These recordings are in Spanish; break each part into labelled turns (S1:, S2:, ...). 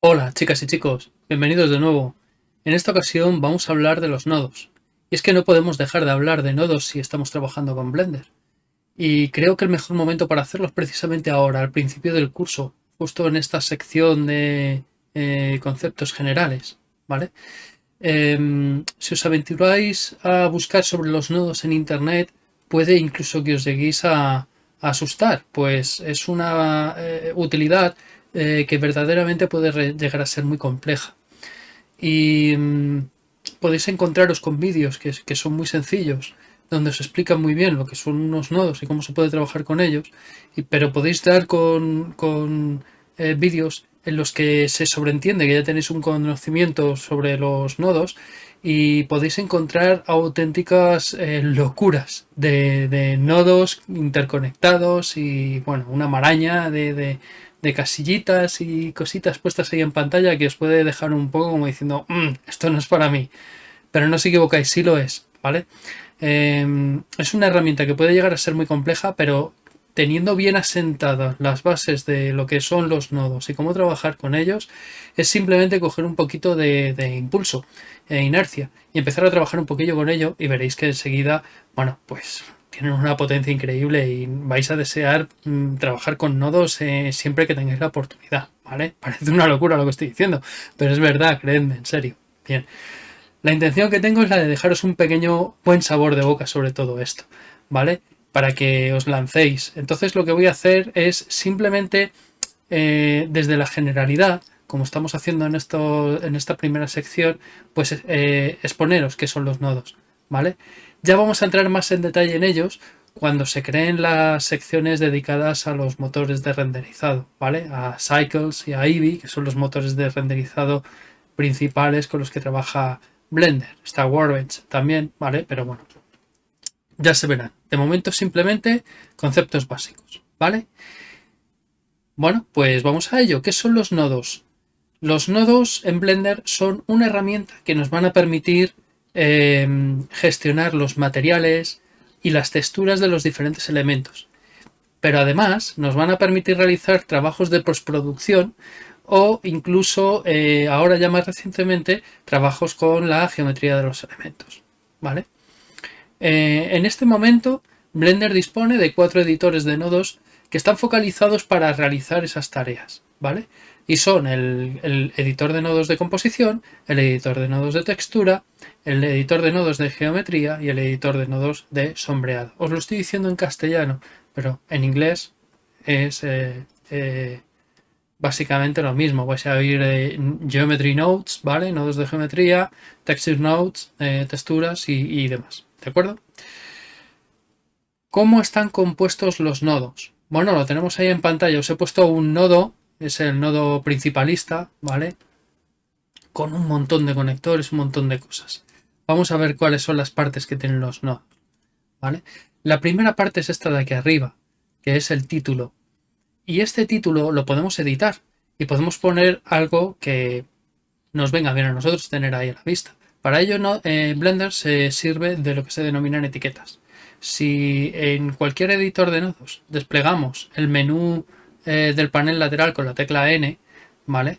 S1: Hola chicas y chicos, bienvenidos de nuevo. En esta ocasión vamos a hablar de los nodos. Y es que no podemos dejar de hablar de nodos si estamos trabajando con Blender. Y creo que el mejor momento para hacerlo es precisamente ahora, al principio del curso, justo en esta sección de eh, conceptos generales, ¿vale? Em, si os aventuráis a buscar sobre los nodos en internet, puede incluso que os lleguéis a, asustar, pues es una eh, utilidad eh, que verdaderamente puede llegar a ser muy compleja. Y mm, podéis encontraros con vídeos que, son muy sencillos, donde os explican muy bien lo que son unos nodos y cómo se puede trabajar con ellos, y, pero podéis dar con, con eh, vídeos en los que se sobreentiende que ya tenéis un conocimiento sobre los nodos y podéis encontrar auténticas eh, locuras de, nodos interconectados y bueno, una maraña de, casillitas y cositas puestas ahí en pantalla que os puede dejar un poco como diciendo mm, esto no es para mí, pero no os equivocáis, sí lo es, ¿vale? Em, es una herramienta que puede llegar a ser muy compleja, pero teniendo bien asentadas las bases de lo que son los nodos y cómo trabajar con ellos, es simplemente coger un poquito de, impulso e inercia y empezar a trabajar un poquillo con ello y veréis que enseguida, bueno, pues tienen una potencia increíble y vais a desear mm, trabajar con nodos eh, siempre que tengáis la oportunidad, ¿vale? Parece una locura lo que estoy diciendo, pero es verdad, creedme, en serio. Bien, la intención que tengo es la de dejaros un pequeño buen sabor de boca sobre todo esto, ¿vale? Para que os lancéis. Entonces lo que voy a hacer es simplemente eh, desde la generalidad, como estamos haciendo en, esta primera sección, pues eh, exponeros qué son los nodos. ¿vale? Ya vamos a entrar más en detalle en ellos cuando se creen las secciones dedicadas a los motores de renderizado, ¿vale? A Cycles y a Eevee, que son los motores de renderizado principales con los que trabaja Blender. Está Warbench también, ¿vale? Pero bueno, ya se verán. De momento simplemente conceptos básicos, ¿vale? Bueno, pues vamos a ello. ¿Qué son los nodos? Los nodos en Blender son una herramienta que nos van a permitir em, gestionar los materiales y las texturas de los diferentes elementos. Pero además nos van a permitir realizar trabajos de postproducción o incluso, eh, ahora ya más recientemente, trabajos con la geometría de los elementos. ¿Vale? Eh, en este momento, Blender dispone de cuatro editores de nodos que están focalizados para realizar esas tareas, ¿vale? Y son el, editor de nodos de composición, el editor de nodos de textura, el editor de nodos de geometría y el editor de nodos de sombreado. Os lo estoy diciendo en castellano, pero en inglés es eh, eh, básicamente lo mismo. Vais a oír Geometry Nodes, ¿vale? Nodos de geometría, Texture Nodes, texturas y demás. ¿De acuerdo? ¿Cómo están compuestos los nodos? Bueno, lo tenemos ahí en pantalla. Os he puesto un nodo, es el nodo principalista, ¿vale? Con un montón de conectores, un montón de cosas. Vamos a ver cuáles son las partes que tienen los nodos, ¿vale? La primera parte es esta de aquí arriba, que es el título. Y este título lo podemos editar y podemos poner algo que nos venga bien a nosotros tener ahí a la vista. Para ello no, eh, Blender se sirve de lo que se denominan etiquetas. Si en cualquier editor de nodos desplegamos el menú eh, del panel lateral con la tecla N, ¿vale?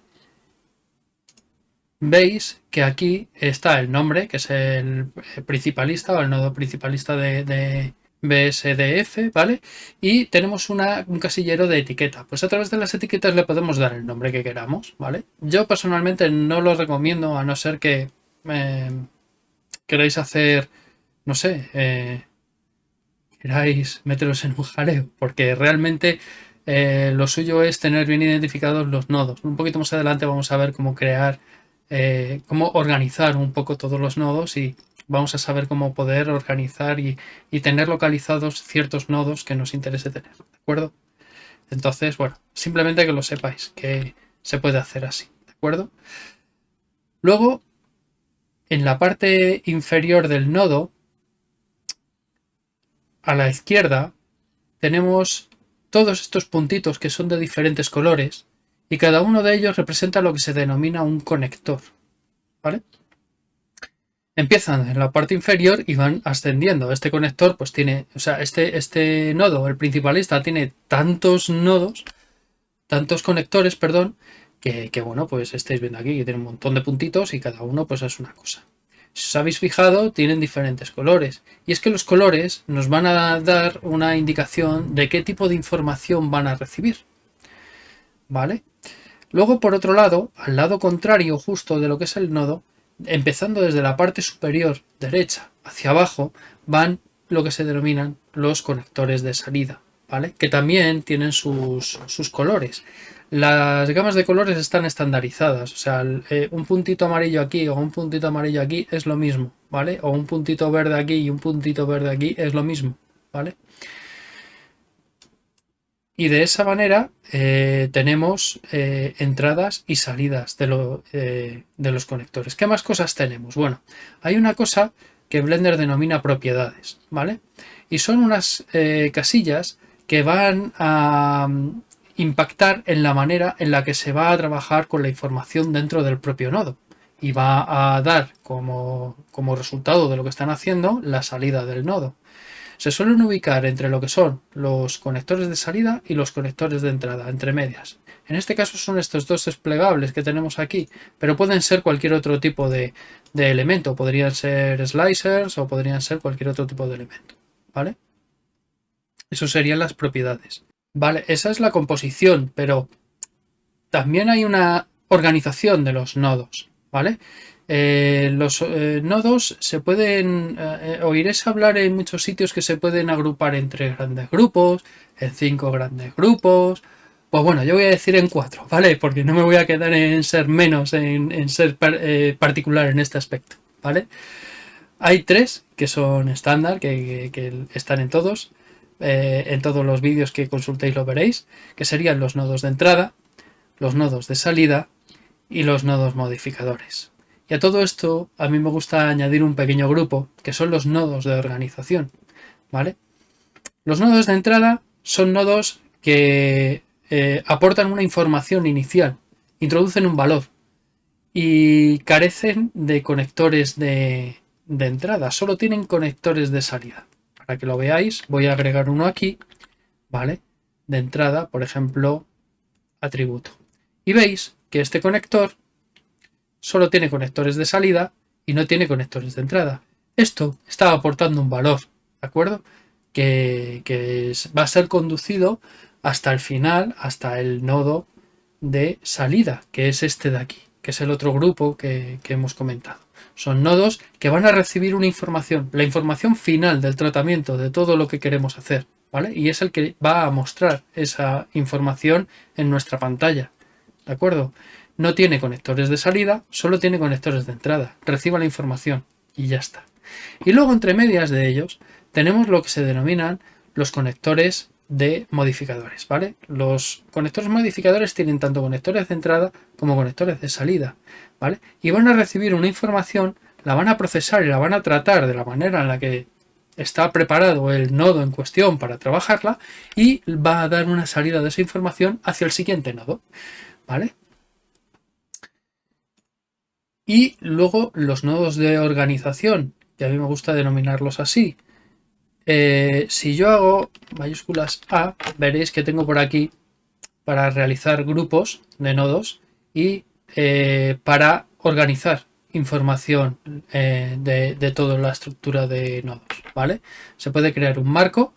S1: Veis que aquí está el nombre, que es el principalista o el nodo principalista de, BSDF, ¿vale? Y tenemos un casillero de etiqueta. Pues a través de las etiquetas le podemos dar el nombre que queramos, ¿vale? Yo personalmente no lo recomiendo a no ser que queráis hacer, no sé, eh, queráis meteros en un jaleo, porque realmente eh, lo suyo es tener bien identificados los nodos. Un poquito más adelante vamos a ver cómo crear, eh, cómo organizar un poco todos los nodos y vamos a saber cómo poder organizar y, y, tener localizados ciertos nodos que nos interese tener, ¿de acuerdo? Entonces, bueno, simplemente que lo sepáis, que se puede hacer así, ¿de acuerdo? Luego, en la parte inferior del nodo, a la izquierda, tenemos todos estos puntitos que son de diferentes colores y cada uno de ellos representa lo que se denomina un conector. ¿vale? empiezan en la parte inferior y van ascendiendo. Este conector pues tiene, o sea, este, este nodo, el principalista, tiene tantos nodos, tantos conectores, perdón, que, bueno, pues estáis viendo aquí que tiene un montón de puntitos y cada uno pues es una cosa. Si os habéis fijado, tienen diferentes colores. Y es que los colores nos van a dar una indicación de qué tipo de información van a recibir. ¿Vale? Luego, por otro lado, al lado contrario justo de lo que es el nodo, empezando desde la parte superior derecha hacia abajo, van lo que se denominan los conectores de salida, ¿vale? Que también tienen sus, sus colores. Las gamas de colores están estandarizadas, o sea, eh, un puntito amarillo aquí o un puntito amarillo aquí es lo mismo, ¿vale? O un puntito verde aquí y un puntito verde aquí es lo mismo, ¿vale? Y de esa manera eh, tenemos eh, entradas y salidas de, de, los conectores. ¿Qué más cosas tenemos? Bueno, hay una cosa que Blender denomina propiedades, ¿vale? Y son unas casillas que van a, impactar en la manera en la que se va a trabajar con la información dentro del propio nodo y va a dar como, como resultado de lo que están haciendo la salida del nodo. Se suelen ubicar entre lo que son los conectores de salida y los conectores de entrada, entre medias. En este caso son estos dos desplegables que tenemos aquí, pero pueden ser cualquier otro tipo de, de elemento. Podrían ser slicers o podrían ser cualquier otro tipo de elemento. ¿Vale? Eso serían las propiedades. Vale, esa es la composición, pero también hay una organización de los nodos, ¿vale? Eh, los eh, nodos se pueden, eh, oiréis hablar en muchos sitios que se pueden agrupar en tres grandes grupos, en cinco grandes grupos, pues bueno, yo voy a decir en cuatro, ¿vale? Porque no me voy a quedar en ser menos, en, ser particular en este aspecto, ¿vale? Hay tres que son estándar, que están en todos. Eh, en todos los vídeos que consultéis lo veréis, que serían los nodos de entrada, los nodos de salida y los nodos modificadores. Y a todo esto a mí me gusta añadir un pequeño grupo, que son los nodos de organización. ¿vale? Los nodos de entrada son nodos que eh, aportan una información inicial, introducen un valor y carecen de conectores de entrada, solo tienen conectores de salida para que lo veáis, voy a agregar uno aquí, ¿vale? De entrada, por ejemplo, atributo. Y veis que este conector solo tiene conectores de salida y no tiene conectores de entrada. Esto está aportando un valor, ¿de acuerdo? Que, va a ser conducido hasta el final, hasta el nodo de salida, que es este de aquí, que es el otro grupo que hemos comentado. Son nodos que van a recibir una información, la información final del tratamiento de todo lo que queremos hacer, ¿vale? Y es el que va a mostrar esa información en nuestra pantalla, ¿de acuerdo? No tiene conectores de salida, solo tiene conectores de entrada. Reciba la información y ya está. Y luego entre medias de ellos tenemos lo que se denominan los conectores de modificadores, ¿vale? Los conectores modificadores tienen tanto conectores de entrada como conectores de salida, Y van a recibir una información, la van a procesar y la van a tratar de la manera en la que está preparado el nodo en cuestión para trabajarla y va a dar una salida de esa información hacia el siguiente nodo, ¿vale? Y luego los nodos de organización, que a mí me gusta denominarlos así, eh, si yo hago mayúsculas A, veréis que tengo por aquí para realizar grupos de nodos y eh, para organizar información eh, de, toda la estructura de nodos, ¿vale? Se puede crear un marco,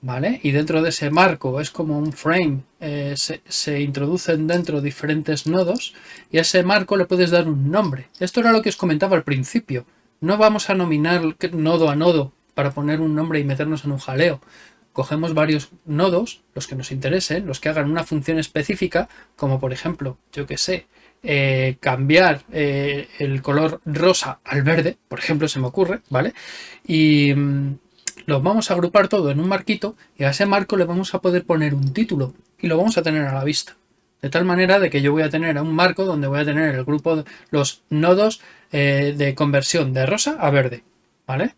S1: ¿vale? Y dentro de ese marco es como un frame, se, se, introducen dentro diferentes nodos y a ese marco le puedes dar un nombre. Esto era lo que os comentaba al principio. No vamos a nominar nodo a nodo para poner un nombre y meternos en un jaleo. Cogemos varios nodos, los que nos interesen, los que hagan una función específica, como por ejemplo, yo que sé, eh, cambiar eh, el color rosa al verde, por ejemplo, se me ocurre, ¿vale? Y mm, lo vamos a agrupar todo en un marquito y a ese marco le vamos a poder poner un título y lo vamos a tener a la vista. De tal manera de que yo voy a tener un marco donde voy a tener el grupo, de los nodos eh, de conversión de rosa a verde, ¿vale?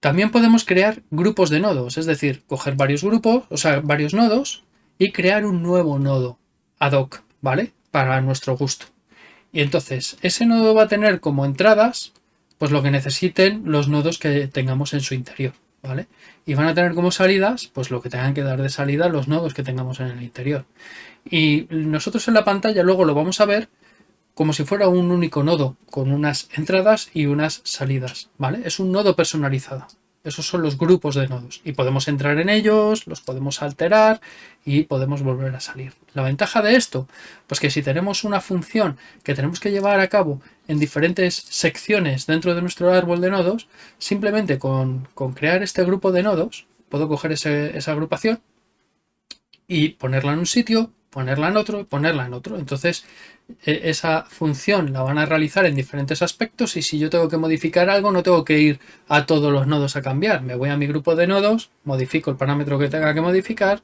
S1: También podemos crear grupos de nodos, es decir, coger varios grupos, o sea, varios nodos y crear un nuevo nodo ad hoc, ¿vale? Para nuestro gusto. Y entonces, ese nodo va a tener como entradas, pues lo que necesiten los nodos que tengamos en su interior, ¿vale? Y van a tener como salidas, pues lo que tengan que dar de salida los nodos que tengamos en el interior. Y nosotros en la pantalla luego lo vamos a ver como si fuera un único nodo, con unas entradas y unas salidas, ¿vale? Es un nodo personalizado. Esos son los grupos de nodos y podemos entrar en ellos, los podemos alterar y podemos volver a salir. La ventaja de esto, pues que si tenemos una función que tenemos que llevar a cabo en diferentes secciones dentro de nuestro árbol de nodos, simplemente con, crear este grupo de nodos, puedo coger esa agrupación y ponerla en un sitio, ponerla en otro ponerla en otro. Entonces e, esa función la van a realizar en diferentes aspectos y si yo tengo que modificar algo no tengo que ir a todos los nodos a cambiar. Me voy a mi grupo de nodos, modifico el parámetro que tenga que modificar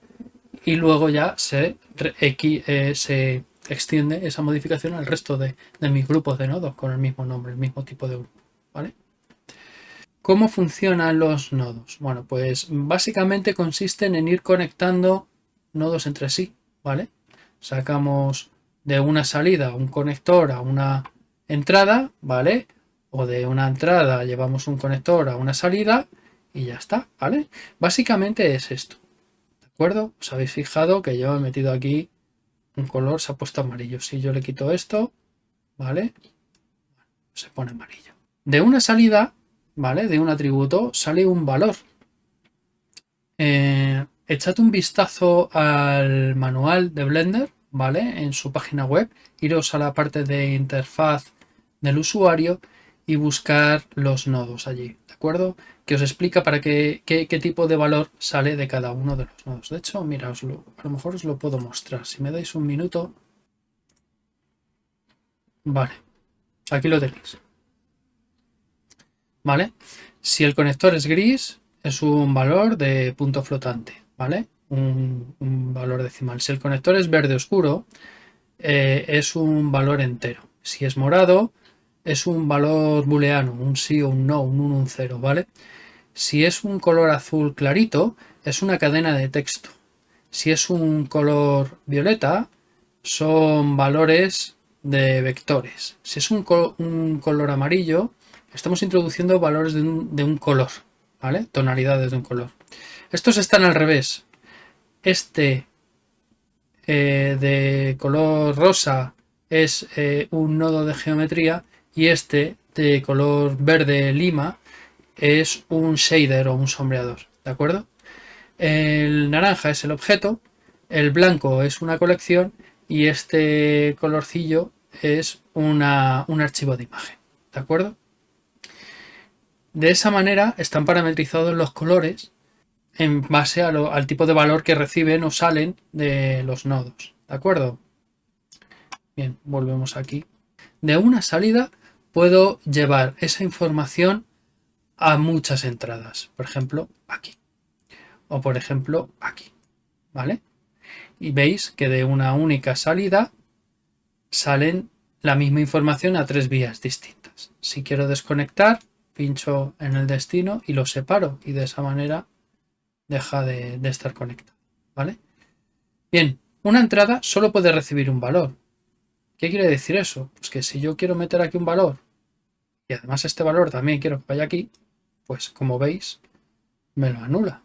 S1: y luego ya se, eh, extiende esa modificación al resto de, de, mis grupos de nodos con el mismo nombre, el mismo tipo de grupo. ¿vale? ¿Cómo funcionan los nodos? Bueno, pues básicamente consisten en ir conectando nodos entre sí. ¿vale? Sacamos de una salida un conector a una entrada, ¿vale? O de una entrada llevamos un conector a una salida y ya está, ¿vale? Básicamente es esto, ¿de acuerdo? Os habéis fijado que yo he metido aquí un color, se ha puesto amarillo. Si yo le quito esto, ¿vale? Se pone amarillo. De una salida, ¿vale? De un atributo sale un valor. Eh, echad un vistazo al manual de Blender, ¿vale? En su página web, iros a la parte de interfaz del usuario y buscar los nodos allí, ¿de acuerdo? Que os explica para qué, qué, tipo de valor sale de cada uno de los nodos. De hecho, mira, a lo mejor os lo puedo mostrar. Si me dais un minuto... Vale, aquí lo tenéis. ¿Vale? Si el conector es gris, es un valor de punto flotante. ¿Vale? Un, valor decimal. Si el conector es verde oscuro, eh, es un valor entero. Si es morado, es un valor booleano, un sí o un no, un 1, un 0, ¿vale? Si es un color azul clarito, es una cadena de texto. Si es un color violeta, son valores de vectores. Si es un, color amarillo, estamos introduciendo valores de un, de un color, ¿vale? Tonalidades de un color. Estos están al revés. Este eh, de color rosa es eh, un nodo de geometría y este de color verde lima es un shader o un sombreador, ¿de acuerdo? El naranja es el objeto, el blanco es una colección y este colorcillo es un archivo de imagen, ¿de acuerdo? De esa manera están parametrizados los colores en base al tipo de valor que reciben o salen de los nodos. ¿De acuerdo? Bien, volvemos aquí. De una salida puedo llevar esa información a muchas entradas. Por ejemplo, aquí. O por ejemplo, aquí. ¿Vale? Y veis que de una única salida salen la misma información a tres vías distintas. Si quiero desconectar, pincho en el destino y lo separo. Y de esa manera deja de, estar conectado. ¿Vale? Bien, una entrada solo puede recibir un valor. ¿Qué quiere decir eso? Pues que si yo quiero meter aquí un valor y además este valor también quiero que vaya aquí, pues como veis, me lo anula.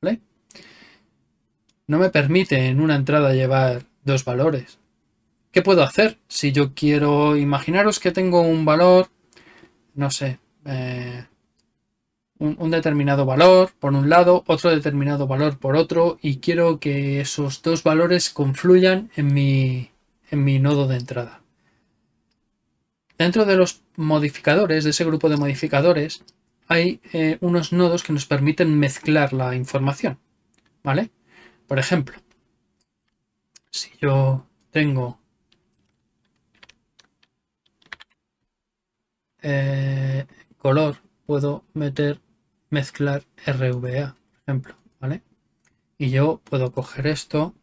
S1: ¿Vale? No me permite en una entrada llevar dos valores. ¿Qué puedo hacer? Si yo quiero, imaginaros que tengo un valor, no sé, eh, un, determinado valor por un lado, otro determinado valor por otro y quiero que esos dos valores confluyan en mi, en mi nodo de entrada. Dentro de los modificadores, de ese grupo de modificadores, hay eh, unos nodos que nos permiten mezclar la información. ¿Vale? Por ejemplo, si yo tengo eh, color, puedo meter mezclar RVA, por ejemplo, ¿vale? Y yo puedo coger esto,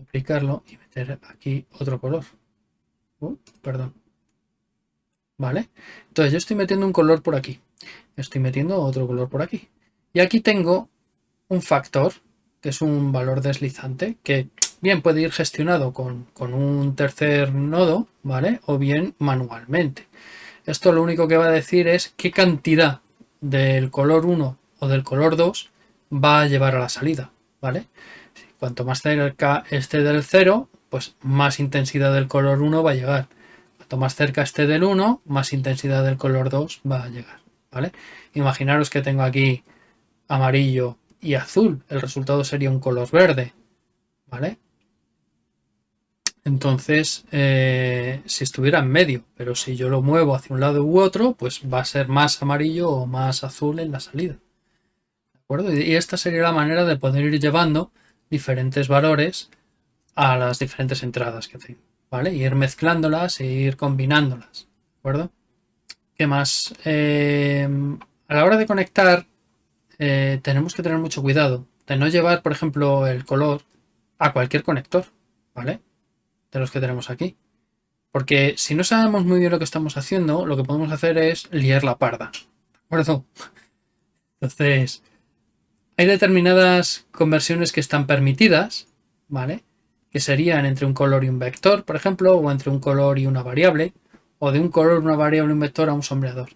S1: aplicarlo y meter aquí otro color. Uh, perdón. ¿Vale? Entonces yo estoy metiendo un color por aquí. Estoy metiendo otro color por aquí. Y aquí tengo un factor, que es un valor deslizante, que bien puede ir gestionado con, con un tercer nodo, ¿vale? O bien manualmente. Esto lo único que va a decir es qué cantidad del color 1 o del color 2 va a llevar a la salida, ¿vale? Cuanto más cerca esté del 0, pues más intensidad del color 1 va a llegar. Cuanto más cerca esté del 1, más intensidad del color 2 va a llegar, ¿vale? Imaginaros que tengo aquí amarillo y azul. El resultado sería un color verde, ¿vale? Entonces, eh, si estuviera en medio, pero si yo lo muevo hacia un lado u otro, pues va a ser más amarillo o más azul en la salida. ¿De acuerdo? Y esta sería la manera de poder ir llevando diferentes valores a las diferentes entradas que tengo, ¿vale? ir mezclándolas e ir combinándolas, ¿de acuerdo? ¿Qué más? Eh, a la hora de conectar, eh, tenemos que tener mucho cuidado de no llevar, por ejemplo, el color a cualquier conector, ¿vale? De los que tenemos aquí. Porque si no sabemos muy bien lo que estamos haciendo, lo que podemos hacer es liar la parda. ¿De acuerdo? Entonces, hay determinadas conversiones que están permitidas, ¿vale? Que serían entre un color y un vector, por ejemplo, o entre un color y una variable, o de un color, una variable, un vector a un sombreador.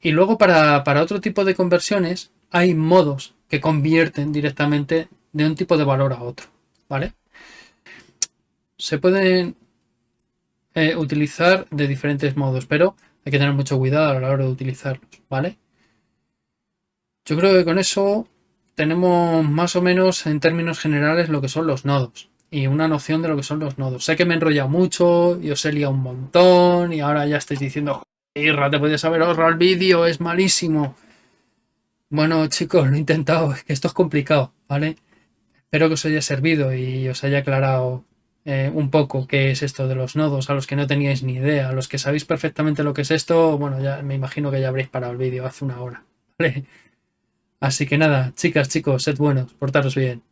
S1: Y luego para, otro tipo de conversiones hay modos que convierten directamente de un tipo de valor a otro. ¿Vale? Se pueden eh, utilizar de diferentes modos, pero hay que tener mucho cuidado a la hora de utilizarlos. ¿Vale? Yo creo que con eso tenemos más o menos en términos generales lo que son los nodos y una noción de lo que son los nodos. Sé que me he enrollado mucho y os he liado un montón y ahora ya estáis diciendo, Irra, te podías haber ahorrado el vídeo, es malísimo. Bueno, chicos, lo he intentado, es que esto es complicado, ¿vale? Espero que os haya servido y os haya aclarado eh, un poco qué es esto de los nodos, a los que no teníais ni idea, a los que sabéis perfectamente lo que es esto, bueno, ya me imagino que ya habréis parado el vídeo hace una hora, ¿vale? Así que nada, chicas, chicos, sed buenos, portaros bien.